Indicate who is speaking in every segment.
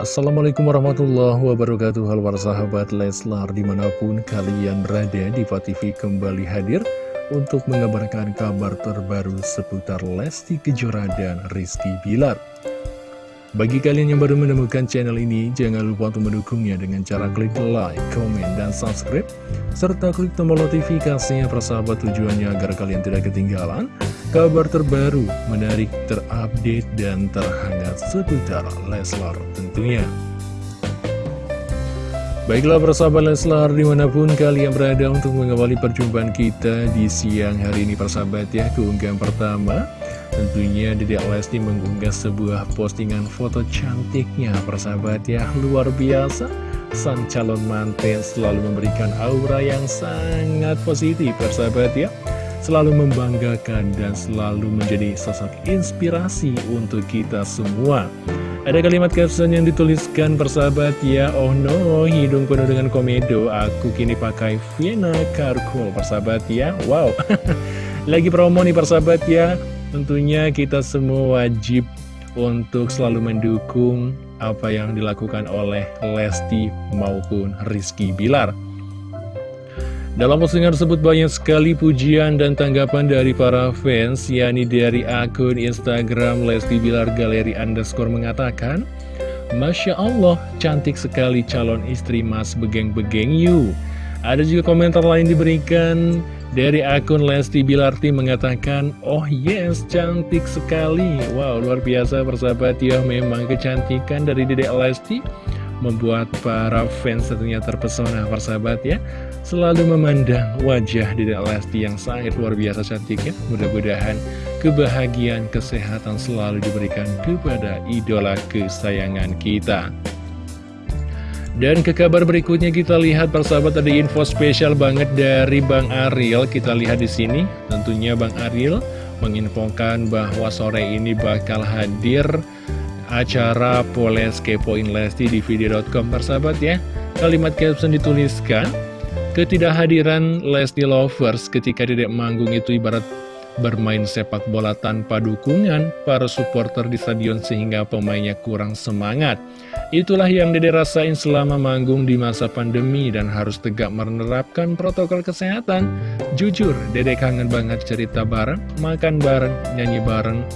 Speaker 1: Assalamualaikum warahmatullahi wabarakatuh. Halo para sahabat Leslar Di mana pun kalian berada di TV kembali hadir Untuk mengabarkan kabar terbaru seputar Lesti Kejora dan Rizky Bilar bagi kalian yang baru menemukan channel ini, jangan lupa untuk mendukungnya dengan cara klik like, komen, dan subscribe, serta klik tombol notifikasinya persahabat tujuannya agar kalian tidak ketinggalan kabar terbaru, menarik, terupdate, dan terhangat seputar Leslar tentunya. Baiklah persahabat Leslar di mana pun kalian berada untuk mengawali perjumpaan kita di siang hari ini persahabat ya keunggahan pertama Tentunya Dedek Lesti mengunggah sebuah postingan foto cantiknya persahabat ya. Luar biasa. Sang calon manten selalu memberikan aura yang sangat positif persahabat ya. Selalu membanggakan dan selalu menjadi sosok inspirasi untuk kita semua. Ada kalimat caption yang dituliskan persahabat ya. Oh no, hidung penuh dengan komedo. Aku kini pakai Vienna Carcool persahabat ya. Wow. Lagi promo nih persahabat ya Tentunya kita semua wajib untuk selalu mendukung apa yang dilakukan oleh Lesti maupun Rizky Bilar. Dalam postingan tersebut banyak sekali pujian dan tanggapan dari para fans, yakni dari akun Instagram Lesti Bilar Galeri Underscore mengatakan, Masya Allah, cantik sekali calon istri mas begeng-begeng you. Ada juga komentar lain diberikan dari akun Lesti Bilarti mengatakan, Oh yes, cantik sekali. Wow, luar biasa persahabat ya. Memang kecantikan dari Dedek Lesti membuat para fans tentunya terpesona persahabat ya. Selalu memandang wajah Dedek Lesti yang sangat luar biasa cantiknya. Mudah-mudahan kebahagiaan, kesehatan selalu diberikan kepada idola kesayangan kita. Dan ke kabar berikutnya kita lihat persahabat ada info spesial banget dari Bang Ariel. Kita lihat di sini, tentunya Bang Ariel menginfokan bahwa sore ini bakal hadir acara Poles Kepoin Lesti di video.com persahabat ya. Kalimat caption dituliskan, ketidakhadiran Lesti Lovers ketika tidak manggung itu ibarat bermain sepak bola tanpa dukungan para supporter di stadion sehingga pemainnya kurang semangat. Itulah yang Dede rasain selama manggung di masa pandemi dan harus tegak menerapkan protokol kesehatan. Jujur, Dede kangen banget cerita bareng, makan bareng, nyanyi bareng,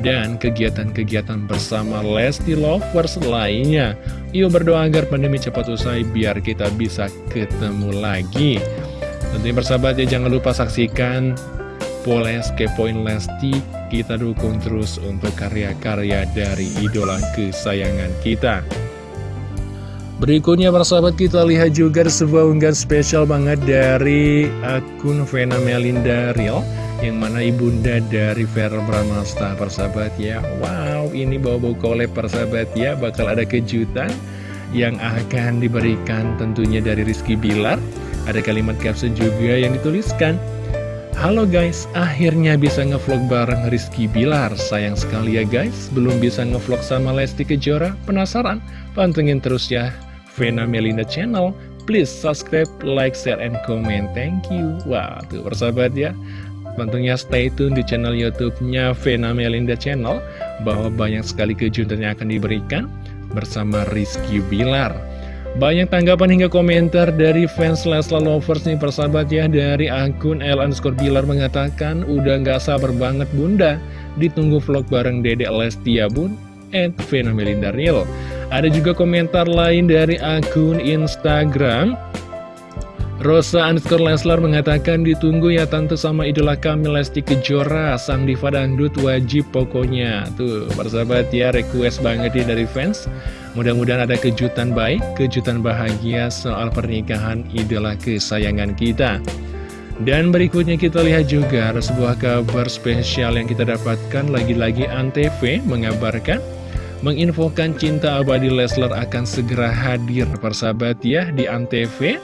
Speaker 1: dan kegiatan-kegiatan bersama Lesti Lovers lainnya. Yuk berdoa agar pandemi cepat usai biar kita bisa ketemu lagi. Tentunya bersahabat ya jangan lupa saksikan Poles Kepoin Lesti kita dukung terus untuk karya-karya dari idola kesayangan kita. Berikutnya para sahabat kita lihat juga sebuah unggahan spesial banget dari akun Vena Melinda Real Yang mana ibunda dari Vera Bramasta. Persahabat ya Wow ini bawa-bawa kolep persahabat ya Bakal ada kejutan yang akan diberikan tentunya dari Rizky Bilar. Ada kalimat caption juga yang dituliskan Halo guys, akhirnya bisa ngevlog bareng Rizky Bilar. Sayang sekali ya guys, belum bisa ngevlog sama Lesti Kejora. Penasaran? Pantengin terus ya Vena Melinda Channel. Please subscribe, like, share, and comment. Thank you. Wah, tuh persahabat ya. Tentunya stay tune di channel YouTube-nya Vena Melinda Channel Bahwa banyak sekali kejutan yang akan diberikan Bersama Rizky Bilar banyak tanggapan hingga komentar dari fans Leslar Lovers nih persahabat ya Dari akun L underscore Bilar mengatakan Udah gak sabar banget bunda. Ditunggu vlog bareng Dedek Lesti ya bun And Vena Melinda Real. Ada juga komentar lain dari akun Instagram Rosa underscore Leslar mengatakan ditunggu ya tante sama idola kami Lesti Kejora. Sang diva dangdut wajib pokoknya. Tuh persahabat ya request banget nih dari fans. Mudah-mudahan ada kejutan baik, kejutan bahagia soal pernikahan idola kesayangan kita. Dan berikutnya kita lihat juga ada sebuah kabar spesial yang kita dapatkan. Lagi-lagi Antv mengabarkan Menginfokan cinta abadi Leslar akan segera hadir persahabat ya di Antv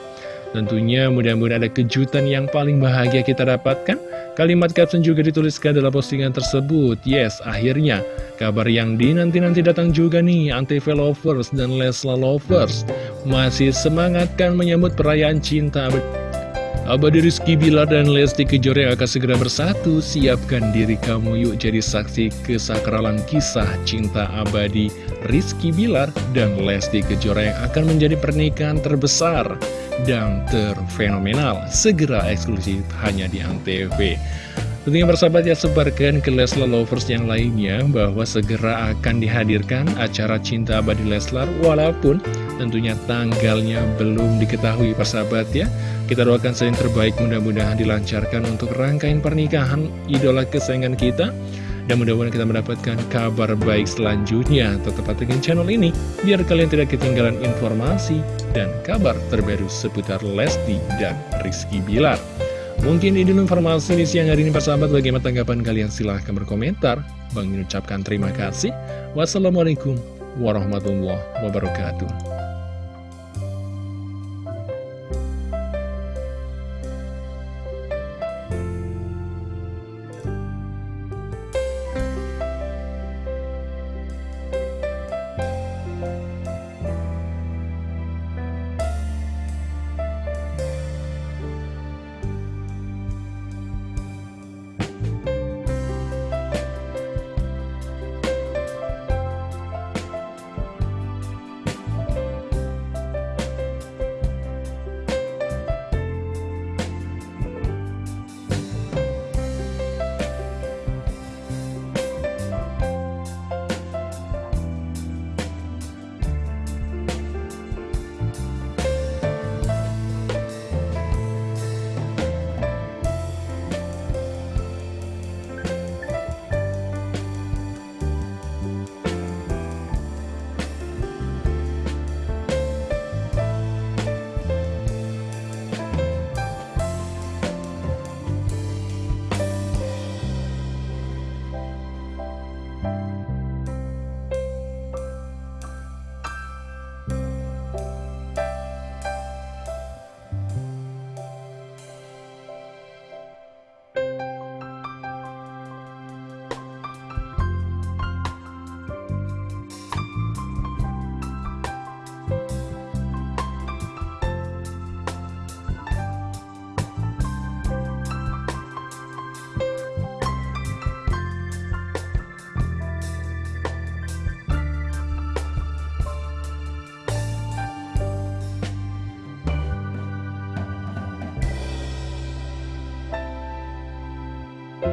Speaker 1: Tentunya mudah-mudahan ada kejutan yang paling bahagia kita dapatkan. Kalimat caption juga dituliskan dalam postingan tersebut. Yes, akhirnya kabar yang dinanti-nanti datang juga nih. Antv Lovers dan Lesla Lovers masih semangatkan menyambut perayaan cinta Abadi Rizky Bilar dan Lesti Kejora akan segera bersatu. Siapkan diri kamu yuk jadi saksi kesakralan kisah cinta abadi Rizky Bilar dan Lesti Kejora yang akan menjadi pernikahan terbesar dan terfenomenal. Segera eksklusif hanya di Antv Tentunya bersahabat ya sebarkan ke Leslar Lovers yang lainnya bahwa segera akan dihadirkan acara Cinta Abadi Leslar walaupun tentunya tanggalnya belum diketahui persahabat ya. Kita doakan saja terbaik mudah-mudahan dilancarkan untuk rangkaian pernikahan idola kesayangan kita. Dan mudah-mudahan kita mendapatkan kabar baik selanjutnya. Tetap dengan channel ini biar kalian tidak ketinggalan informasi dan kabar terbaru seputar Lesti dan Rizky Bilar. Mungkin ini informasi di siang hari ini persahabat bagaimana tanggapan kalian silahkan berkomentar. Bang mengucapkan terima kasih. Wassalamualaikum warahmatullahi wabarakatuh.